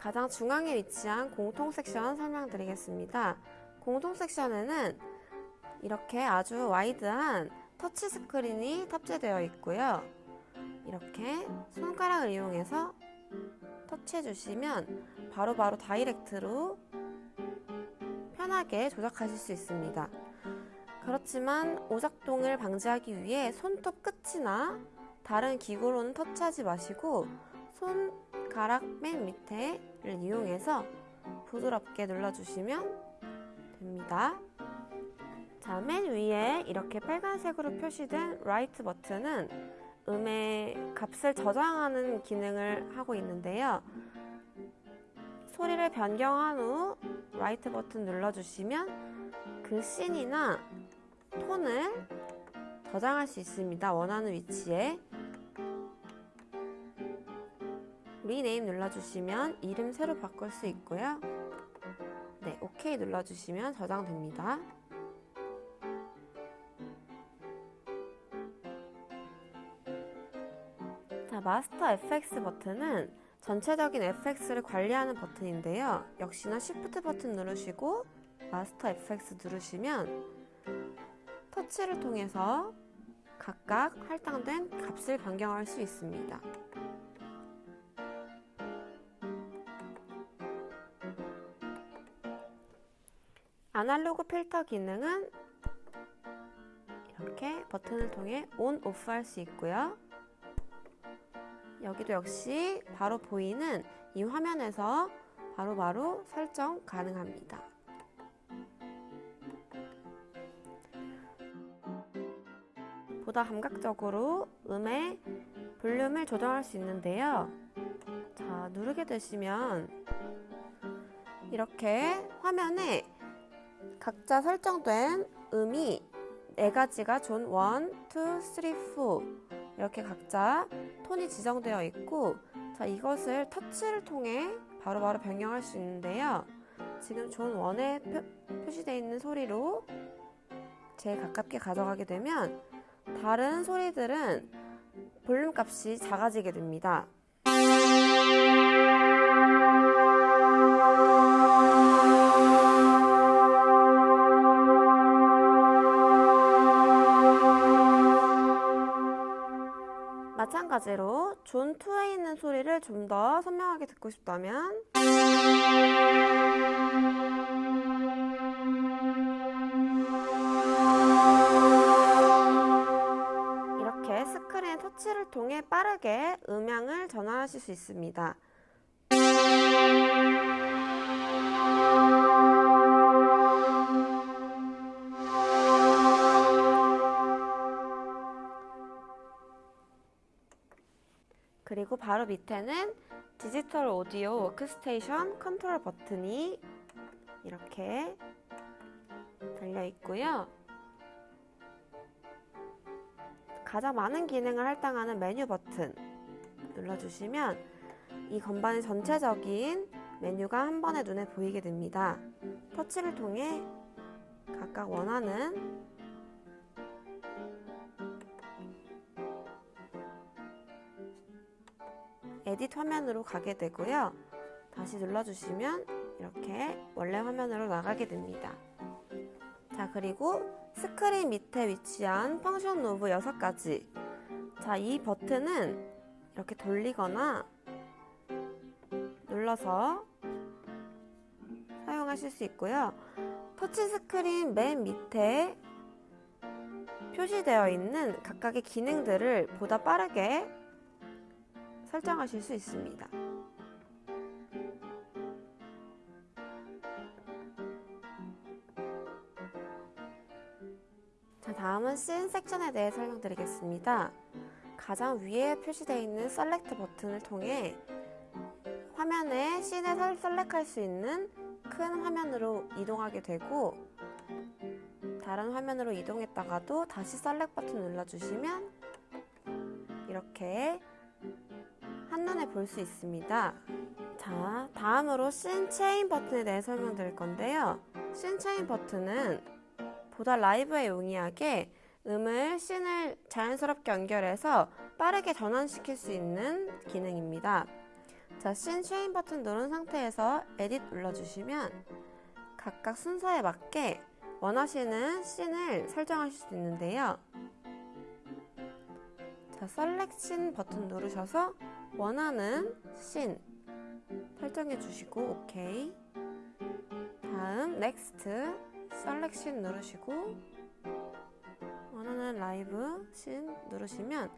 가장 중앙에 위치한 공통 섹션 설명드리겠습니다. 공통 섹션에는 이렇게 아주 wide한 터치 스크린이 탑재되어 있고요. 이렇게 손가락을 이용해서 터치해 주시면 바로바로 direct로 편하게 조작하실 수 있습니다. 그렇지만 오작동을 방지하기 위해 손톱 끝이나 다른 기구로는 터치하지 마시고 손가락 맨 밑에를 이용해서 부드럽게 눌러주시면 됩니다. 자, 맨 위에 이렇게 빨간색으로 표시된 write 버튼은 음의 값을 저장하는 기능을 하고 있는데요. 소리를 변경한 후 write 버튼 눌러주시면 그 scene이나 톤을 저장할 수 있습니다. 원하는 위치에 리네임 눌러주시면 이름 새로 바꿀 수 있고요. 네, OK 눌러주시면 저장됩니다. 자, 마스터 FX 버튼은 전체적인 FX를 관리하는 버튼인데요. 역시나 Shift 버튼 누르시고 마스터 FX 누르시면 터치를 통해서 각각 할당된 값을 변경할 수 있습니다. 아날로그 필터 기능은 이렇게 버튼을 통해 온, 오프 할수 있고요. 여기도 역시 바로 보이는 이 화면에서 바로바로 바로 설정 가능합니다. 보다 감각적으로 음의 볼륨을 조정할 수 있는데요. 자, 누르게 되시면 이렇게 화면에 각자 설정된 음이 네 가지가 존 1, 2, 3, 4 이렇게 각자 톤이 지정되어 있고 자 이것을 터치를 통해 바로바로 바로 변경할 수 있는데요. 지금 존 1에 표, 시되어 있는 소리로 제일 가깝게 가져가게 되면 다른 소리들은 볼륨 값이 작아지게 됩니다. 마찬가지로 존 2에 있는 소리를 좀 더 선명하게 듣고 싶다면 이렇게 스크린 터치를 통해 빠르게 음향을 전환하실 수 있습니다. 그리고 바로 밑에는 디지털 오디오 워크스테이션 컨트롤 버튼이 이렇게 달려 있고요. 가장 많은 기능을 할당하는 메뉴 버튼 눌러주시면 이 건반의 전체적인 메뉴가 한 번에 눈에 보이게 됩니다. 터치를 통해 각각 원하는 edit 화면으로 가게 되고요. 다시 눌러주시면 이렇게 원래 화면으로 나가게 됩니다. 자 그리고 스크린 밑에 위치한 function knob 6가지 자이 버튼은 이렇게 돌리거나 눌러서 사용하실 수 있고요. 터치 스크린 맨 밑에 표시되어 있는 각각의 기능들을 보다 빠르게 설정하실 수 있습니다. 자, 다음은 씬 섹션에 대해 설명드리겠습니다. 가장 위에 표시되어 있는 select 버튼을 통해 화면에 scene을 select할 수 있는 큰 화면으로 이동하게 되고 다른 화면으로 이동했다가도 다시 select 버튼 눌러주시면 이렇게 한눈에 볼 수 있습니다. 자, 다음으로 scene chain 버튼에 대해 설명드릴 건데요. scene chain 버튼은 보다 라이브에 용이하게 음을 scene을 자연스럽게 연결해서 빠르게 전환시킬 수 있는 기능입니다. 자, scene chain 버튼 누른 상태에서 edit 눌러주시면 각각 순서에 맞게 원하시는 scene을 설정하실 수 있는데요. 자, select scene 버튼 누르셔서 원하는 씬 설정해 주시고 오케이. 다음 next select scene 누르시고 원하는 라이브 씬 누르시면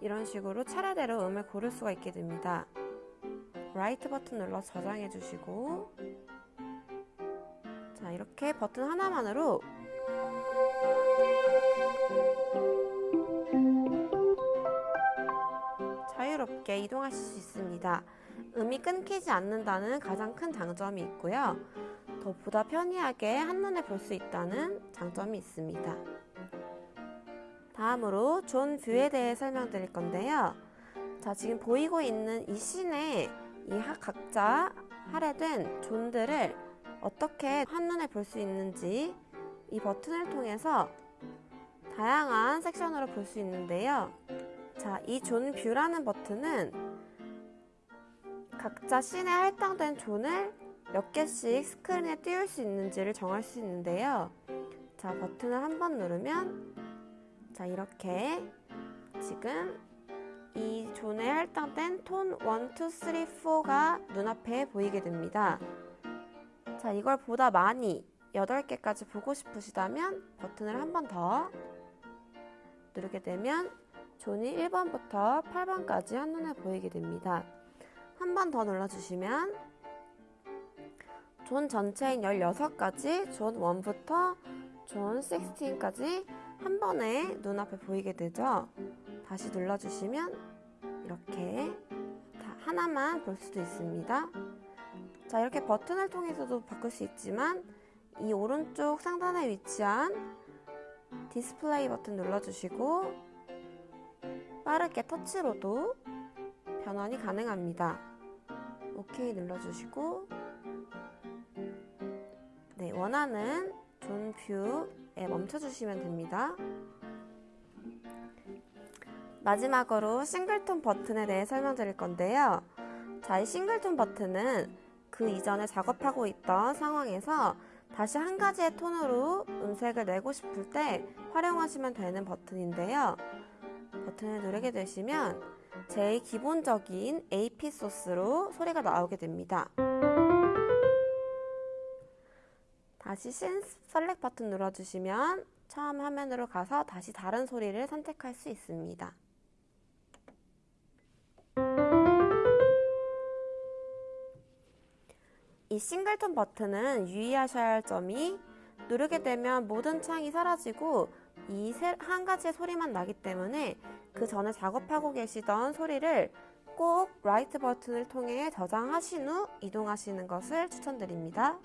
이런 식으로 차례대로 음을 고를 수가 있게 됩니다. write 버튼 눌러 저장해 주시고 자 이렇게 버튼 하나만으로 이동하실 수 있습니다. 음이 끊기지 않는다는 가장 큰 장점이 있고요. 더 보다 편리하게 한눈에 볼 수 있다는 장점이 있습니다. 다음으로 zone view에 대해 설명드릴 건데요. 자, 지금 보이고 있는 이 scene에 이 각자 할애된 zone들을 어떻게 한눈에 볼 수 있는지 이 버튼을 통해서 다양한 섹션으로 볼 수 있는데요. 자, 이 zone view라는 버튼은 각자 scene에 할당된 zone을 몇 개씩 스크린에 띄울 수 있는지를 정할 수 있는데요. 자, 버튼을 한 번 누르면 자, 이렇게 지금 이 zone에 할당된 톤 1, 2, 3, 4가 눈앞에 보이게 됩니다. 자, 이걸 보다 많이 8개까지 보고 싶으시다면 버튼을 한 번 더 누르게 되면 zone이 1번부터 8번까지 한눈에 보이게 됩니다. 한 번 더 눌러주시면 존 전체인 16가지 존 1부터 존 16까지 한 번에 눈앞에 보이게 되죠. 다시 눌러주시면 이렇게 하나만 볼 수도 있습니다. 자 이렇게 버튼을 통해서도 바꿀 수 있지만 이 오른쪽 상단에 위치한 디스플레이 버튼 눌러주시고 빠르게 터치로도 변환이 가능합니다. 오케이 눌러주시고 네 원하는 zone view에 멈춰주시면 됩니다. 마지막으로 single tone 버튼에 대해 설명드릴 건데요. 자, 이 싱글톤 버튼은 그 이전에 작업하고 있던 상황에서 다시 한 가지의 톤으로 음색을 내고 싶을 때 활용하시면 되는 버튼인데요. 버튼을 누르게 되시면 제일 기본적인 AP 소스로 소리가 나오게 됩니다. 다시 신 셀렉 버튼 눌러주시면 처음 화면으로 가서 다시 다른 소리를 선택할 수 있습니다. 이 싱글톤 버튼은 유의하셔야 할 점이 누르게 되면 모든 창이 사라지고 이 한 가지의 소리만 나기 때문에 그 전에 작업하고 계시던 소리를 꼭 라이트 버튼을 통해 저장하신 후 이동하시는 것을 추천드립니다.